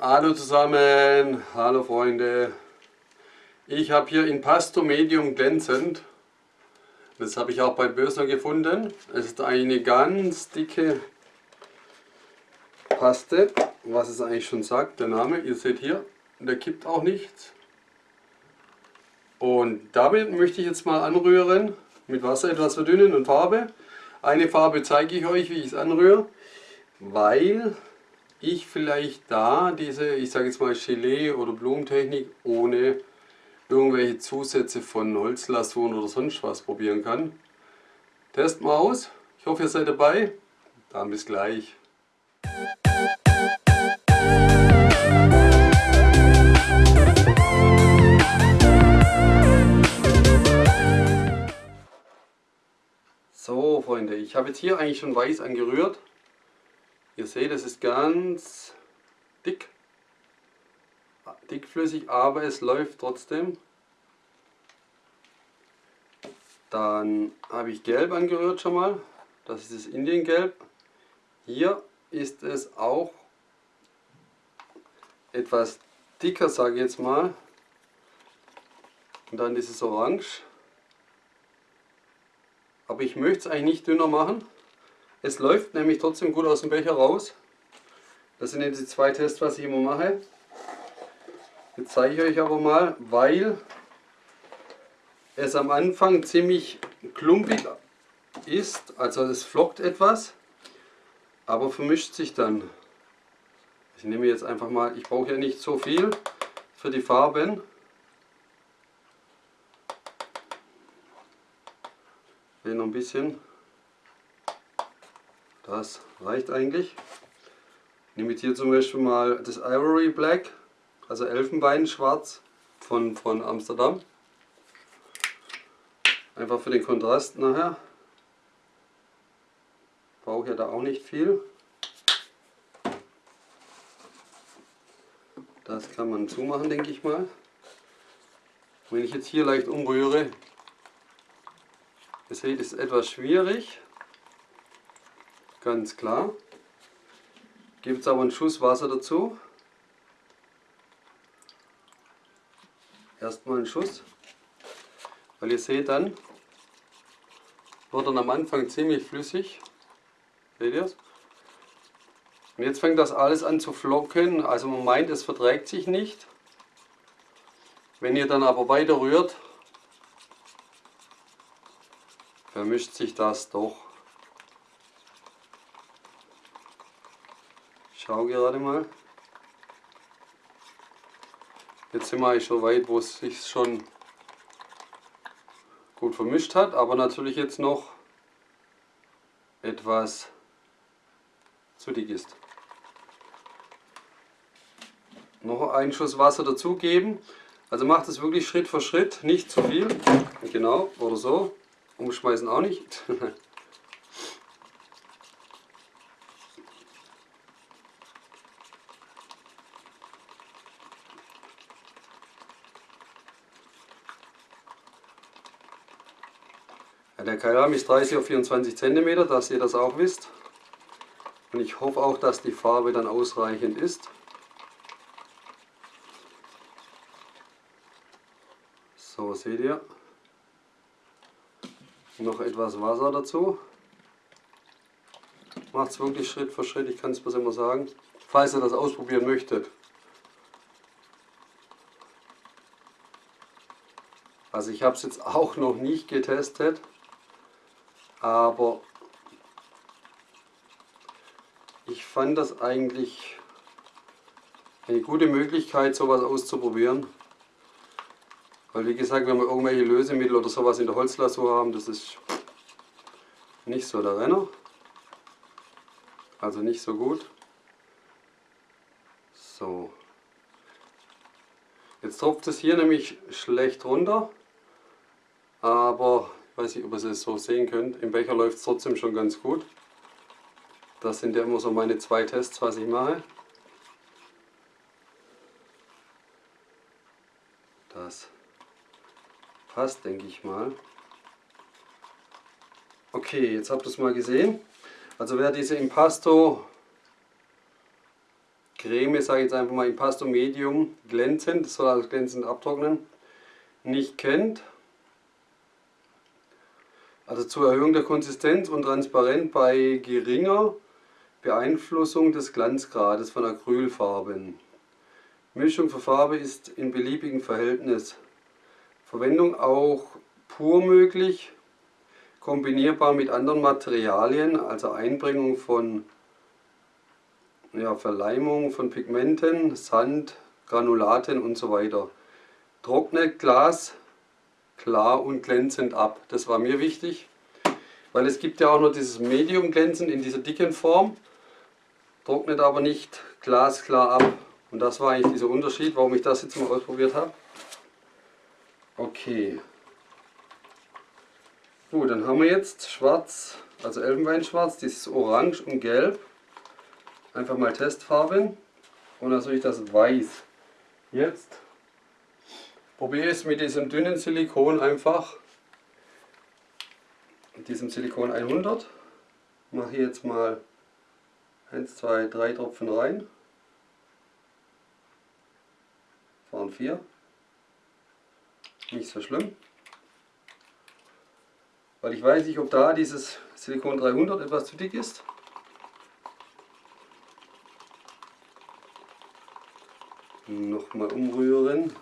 Hallo zusammen, hallo Freunde. Ich habe hier Impasto Medium glänzend. Das habe ich auch bei Bösner gefunden. Es ist eine ganz dicke Paste, was es eigentlich schon sagt, der Name. Ihr seht hier, der kippt auch nichts. Und damit möchte ich jetzt mal anrühren, mit Wasser etwas verdünnen und Farbe. Eine Farbe zeige ich euch, wie ich es anrühre, weil ich vielleicht da diese, ich sage jetzt mal Gelee oder Blumentechnik ohne irgendwelche Zusätze von Holzlasuren oder sonst was probieren kann. Test mal aus. Ich hoffe ihr seid dabei. Dann bis gleich. So Freunde, ich habe jetzt hier eigentlich schon weiß angerührt. Ihr seht, es ist ganz dick, dickflüssig, aber es läuft trotzdem. Dann habe ich gelb angerührt schon mal, das ist das Indiengelb. Hier ist es auch etwas dicker, sage ich jetzt mal. Und dann dieses Orange. Aber ich möchte es eigentlich nicht dünner machen. Es läuft nämlich trotzdem gut aus dem Becher raus. Das sind jetzt die zwei Tests, was ich immer mache. Jetzt zeige ich euch aber mal, weil es am Anfang ziemlich klumpig ist, also es flockt etwas, aber vermischt sich dann. Ich nehme jetzt einfach mal, ich brauche ja nicht so viel für die Farben. Ich will noch ein bisschen das reicht eigentlich. Ich nehme jetzt hier zum Beispiel mal das Ivory Black, also Elfenbeinschwarz von, von Amsterdam. Einfach für den Kontrast nachher. Brauche ja da auch nicht viel. Das kann man zumachen, denke ich mal. Wenn ich jetzt hier leicht umrühre, ihr seht, ist etwas schwierig ganz klar. Gibt es aber einen Schuss Wasser dazu. Erstmal einen Schuss. Weil ihr seht dann, wird dann am Anfang ziemlich flüssig. Seht ihr es? Und jetzt fängt das alles an zu flocken. Also man meint, es verträgt sich nicht. Wenn ihr dann aber weiter rührt, vermischt sich das doch. Schau gerade mal. Jetzt sind wir eigentlich schon weit, wo es sich schon gut vermischt hat, aber natürlich jetzt noch etwas zu dick ist. Noch einen Schuss Wasser dazugeben. Also macht es wirklich Schritt für Schritt, nicht zu viel. Genau, oder so. Umschmeißen auch nicht. der Keilrahmen ist 30 auf 24 cm, dass ihr das auch wisst. Und ich hoffe auch, dass die Farbe dann ausreichend ist. So, seht ihr. Noch etwas Wasser dazu. Macht es wirklich Schritt für Schritt, ich kann es bloß immer sagen. Falls ihr das ausprobieren möchtet. Also ich habe es jetzt auch noch nicht getestet aber ich fand das eigentlich eine gute Möglichkeit, sowas auszuprobieren. Weil wie gesagt, wenn wir irgendwelche Lösemittel oder sowas in der Holzlasur haben, das ist nicht so der Renner. Also nicht so gut. So. Jetzt tropft es hier nämlich schlecht runter. Aber weiß nicht, ob ihr es so sehen könnt. Im Becher läuft es trotzdem schon ganz gut. Das sind ja immer so meine zwei Tests, was ich mache. Das passt, denke ich mal. Okay, jetzt habt ihr es mal gesehen. Also wer diese Impasto Creme, sage ich jetzt einfach mal Impasto Medium glänzend, das soll also glänzend abtrocknen, nicht kennt. Also zur Erhöhung der Konsistenz und Transparenz bei geringer Beeinflussung des Glanzgrades von Acrylfarben. Mischung für Farbe ist in beliebigem Verhältnis. Verwendung auch pur möglich, kombinierbar mit anderen Materialien, also Einbringung von ja, Verleimung von Pigmenten, Sand, Granulaten und so weiter. Trocknet Glas klar und glänzend ab. Das war mir wichtig, weil es gibt ja auch noch dieses Medium glänzend in dieser dicken Form, trocknet aber nicht glasklar ab. Und das war eigentlich dieser Unterschied, warum ich das jetzt mal ausprobiert habe. Okay. Gut, dann haben wir jetzt schwarz, also Elfenbeinschwarz, dieses Orange und Gelb. Einfach mal Testfarben. Und dann soll ich das Weiß. Jetzt probiere es mit diesem dünnen Silikon einfach. Mit diesem Silikon 100. Mache jetzt mal 1, 2, 3 Tropfen rein. Waren 4. Nicht so schlimm. Weil ich weiß nicht, ob da dieses Silikon 300 etwas zu dick ist. Nochmal umrühren.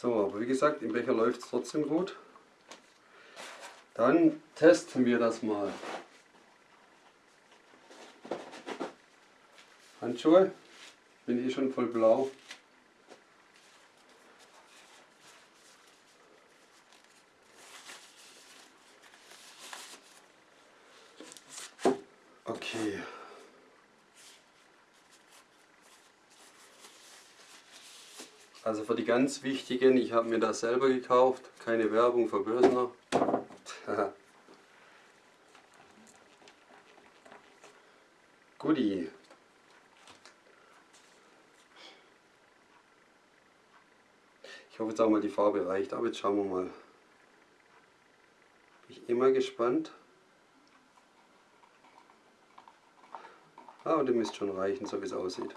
So, aber wie gesagt, im Becher läuft es trotzdem gut. Dann testen wir das mal. Handschuhe, bin eh schon voll blau. Okay. Also die ganz wichtigen, ich habe mir das selber gekauft, keine Werbung für Bösner. Goodie. Ich hoffe jetzt auch mal die Farbe reicht, aber jetzt schauen wir mal. Bin ich immer gespannt. Aber ah, die müsste schon reichen, so wie es aussieht.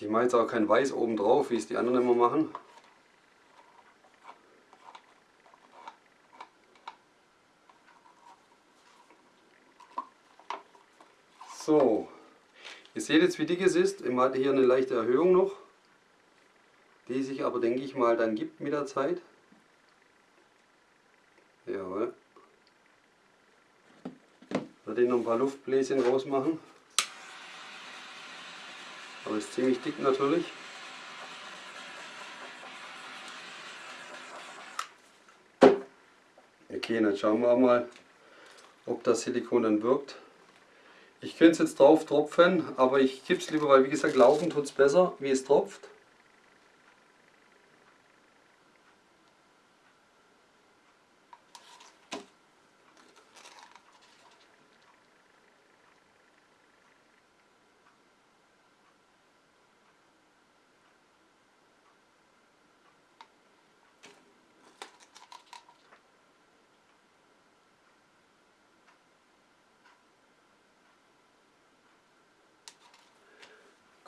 Ich mache jetzt auch kein Weiß oben drauf, wie es die anderen immer machen. So, ihr seht jetzt wie dick es ist. Ich hatte hier eine leichte Erhöhung noch, die sich aber denke ich mal dann gibt mit der Zeit. Jawohl. Werde ich noch ein paar Luftbläschen rausmachen. Aber ist ziemlich dick natürlich. Okay, dann schauen wir mal, ob das Silikon dann wirkt. Ich könnte es jetzt drauf tropfen, aber ich kippe es lieber, weil wie gesagt, laufen tut es besser, wie es tropft.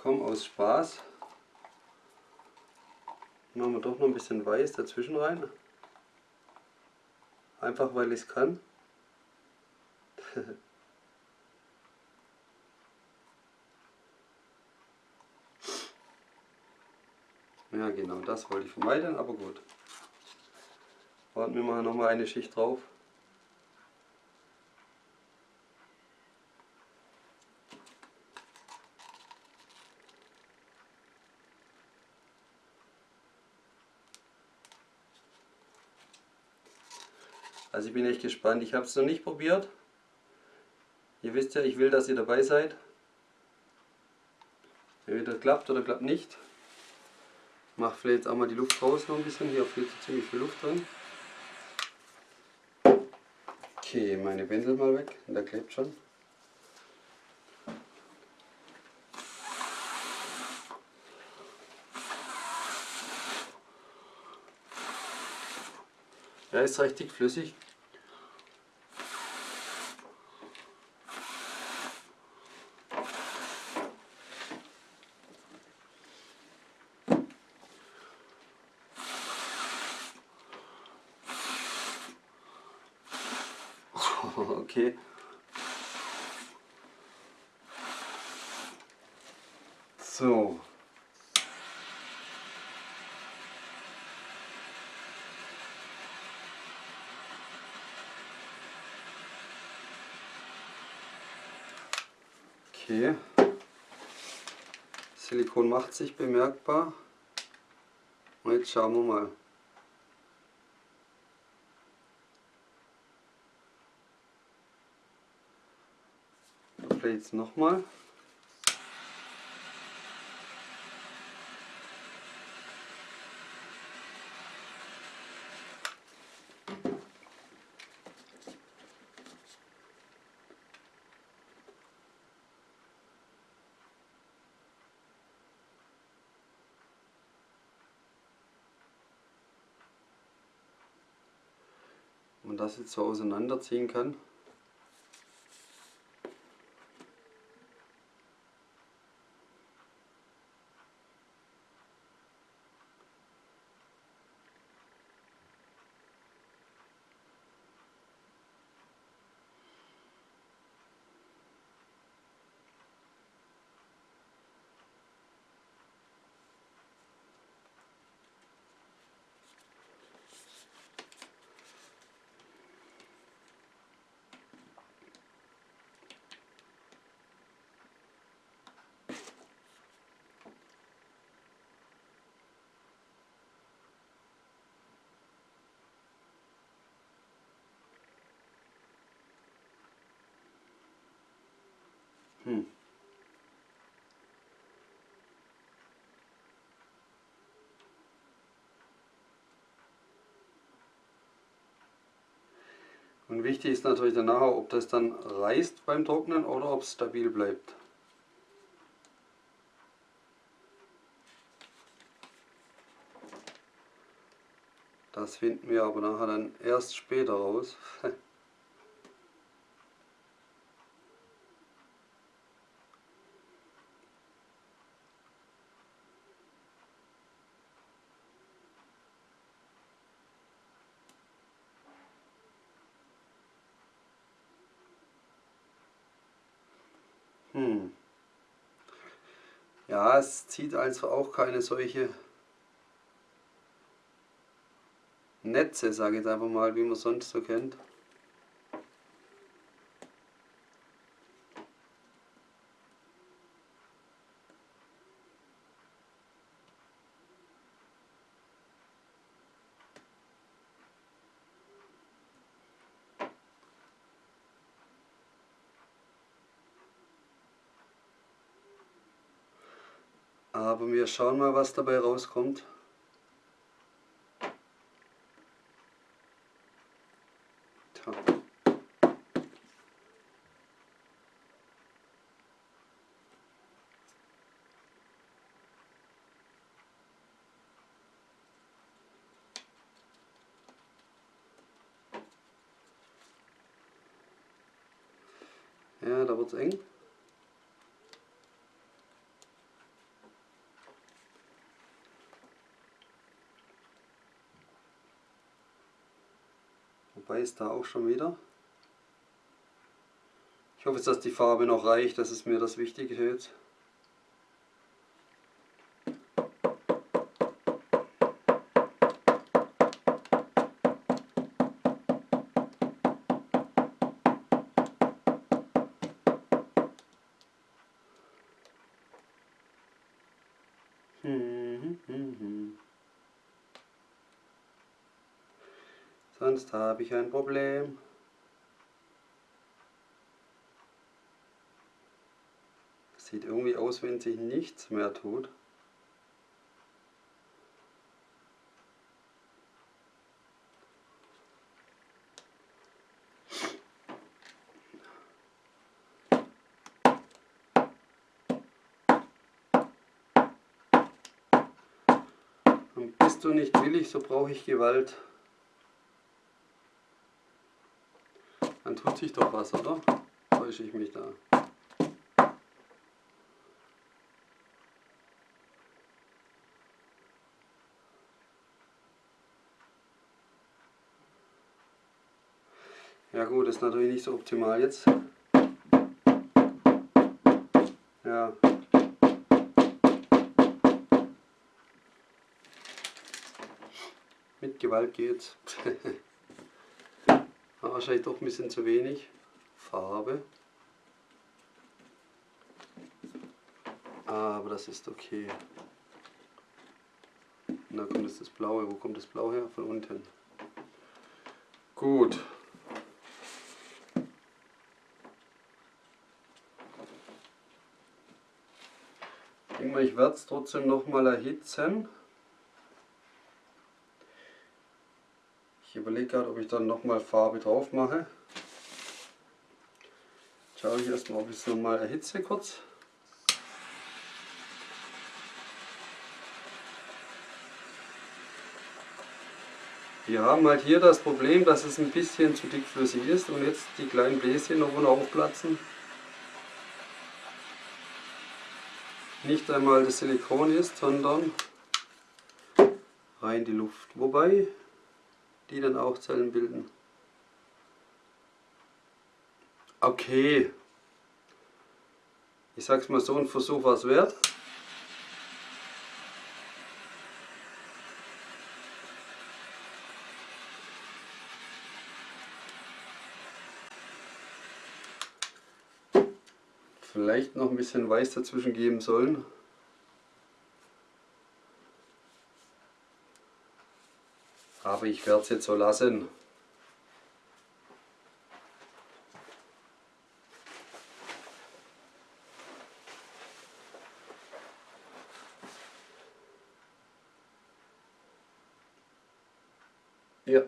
Komm aus Spaß. Machen wir doch noch ein bisschen weiß dazwischen rein. Einfach weil ich es kann. ja genau, das wollte ich vermeiden, aber gut. Warten wir mal noch mal eine Schicht drauf. Also ich gespannt. Ich habe es noch nicht probiert. Ihr wisst ja, ich will, dass ihr dabei seid. Entweder klappt oder klappt nicht. Ich mache vielleicht auch mal die Luft raus noch ein bisschen. Hier fehlt ziemlich viel Luft drin. Okay, meine Pinsel mal weg, der klebt schon. Ja, ist richtig flüssig. okay. So. Okay. Silikon macht sich bemerkbar. Und jetzt schauen wir mal. Vielleicht jetzt nochmal. Das jetzt so auseinanderziehen kann. Hm. Und wichtig ist natürlich danach, ob das dann reißt beim Trocknen oder ob es stabil bleibt. Das finden wir aber nachher dann erst später raus. Hm. Ja, es zieht also auch keine solche Netze, sage ich jetzt einfach mal, wie man sonst so kennt. Aber wir schauen mal, was dabei rauskommt. Ja, da wird es eng. Ist da auch schon wieder. Ich hoffe, dass die Farbe noch reicht, das ist mir das Wichtige jetzt. Sonst habe ich ein Problem. Sieht irgendwie aus, wenn sich nichts mehr tut. Und bist du nicht willig, so brauche ich Gewalt. Tut sich doch was, oder? Täusche ich mich da. Ja gut, ist natürlich nicht so optimal jetzt. Ja. Mit Gewalt geht's. Aber wahrscheinlich doch ein bisschen zu wenig Farbe. Aber das ist okay. Und da kommt jetzt das Blaue. Wo kommt das Blau her? Von unten. Gut. Ich werde es trotzdem noch mal erhitzen. Ich überlege gerade, ob ich dann noch mal Farbe drauf mache. Schaue ich erstmal, ob ich es noch mal erhitze kurz. Wir haben halt hier das Problem, dass es ein bisschen zu dickflüssig ist und jetzt die kleinen Bläschen noch aufplatzen. nicht einmal das Silikon ist, sondern rein die Luft. Wobei die dann auch Zellen bilden. Okay. Ich sag's mal so, ein Versuch war es wert. vielleicht noch ein bisschen Weiß dazwischen geben sollen. Aber ich werde es jetzt so lassen. Ja.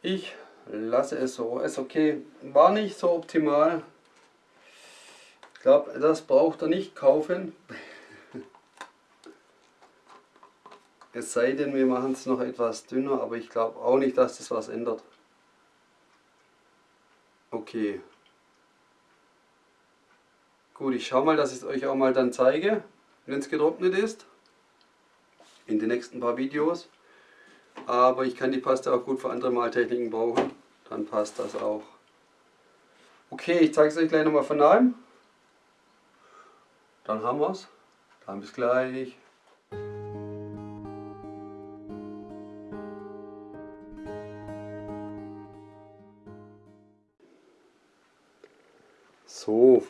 Ich lasse es so. Ist okay. War nicht so optimal. Ich glaube, das braucht er nicht kaufen. Es sei denn, wir machen es noch etwas dünner, aber ich glaube auch nicht, dass das was ändert. Okay. Gut, ich schaue mal, dass ich es euch auch mal dann zeige, wenn es getrocknet ist. In den nächsten paar Videos. Aber ich kann die Paste auch gut für andere Maltechniken brauchen dann passt das auch. Okay, ich zeige es euch gleich nochmal von nahem. Dann haben wir es. Dann bis gleich.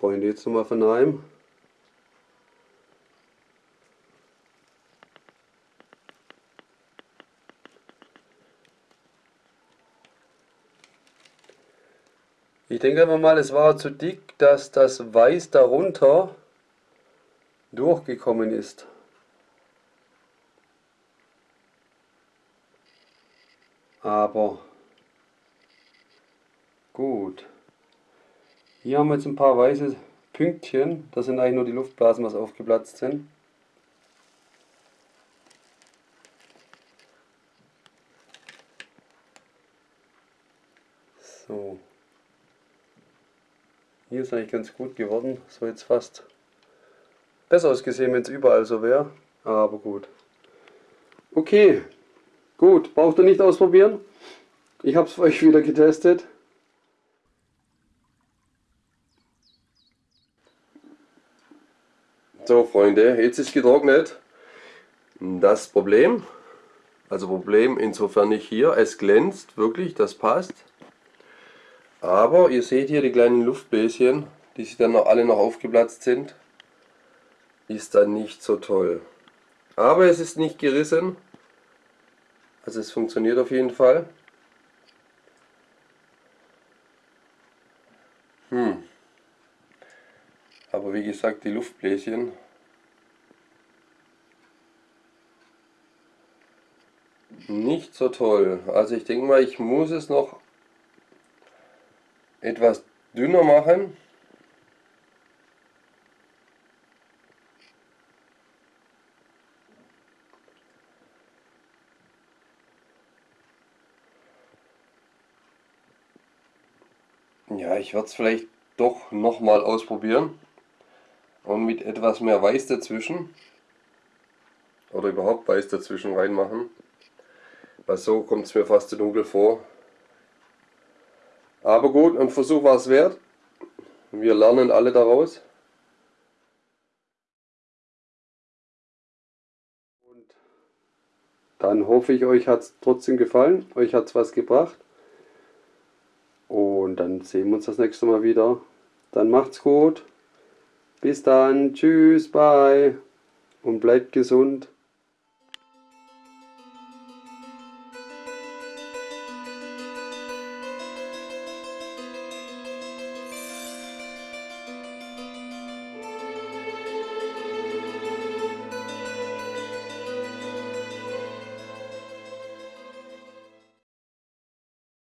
Freunde, jetzt nochmal von nahem. Ich denke einfach mal, es war zu dick, dass das Weiß darunter durchgekommen ist. Aber gut. Hier haben wir jetzt ein paar weiße Pünktchen. Das sind eigentlich nur die Luftblasen, was aufgeplatzt sind. So. Hier ist eigentlich ganz gut geworden. So jetzt fast besser ausgesehen, wenn es überall so wäre. Aber gut. Okay. Gut. Braucht ihr nicht ausprobieren. Ich habe es für euch wieder getestet. So Freunde, jetzt ist getrocknet. Das Problem, also Problem insofern nicht hier, es glänzt wirklich, das passt. Aber ihr seht hier die kleinen Luftbläschen, die sich dann noch alle noch aufgeplatzt sind. Ist dann nicht so toll. Aber es ist nicht gerissen. Also es funktioniert auf jeden Fall. Hm. Aber wie gesagt, die Luftbläschen Nicht so toll. Also ich denke mal, ich muss es noch etwas dünner machen. Ja, ich werde es vielleicht doch nochmal ausprobieren. Und mit etwas mehr Weiß dazwischen. Oder überhaupt Weiß dazwischen reinmachen. Weil so kommt es mir fast zu dunkel vor. Aber gut, ein Versuch war es wert. Wir lernen alle daraus. Und dann hoffe ich, euch hat es trotzdem gefallen. Euch hat es was gebracht. Und dann sehen wir uns das nächste Mal wieder. Dann macht's gut. Bis dann. Tschüss. Bye. Und bleibt gesund.